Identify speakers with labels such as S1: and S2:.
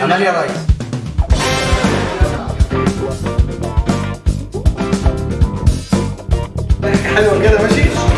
S1: عمل يا ريس حلوة كده ماشي؟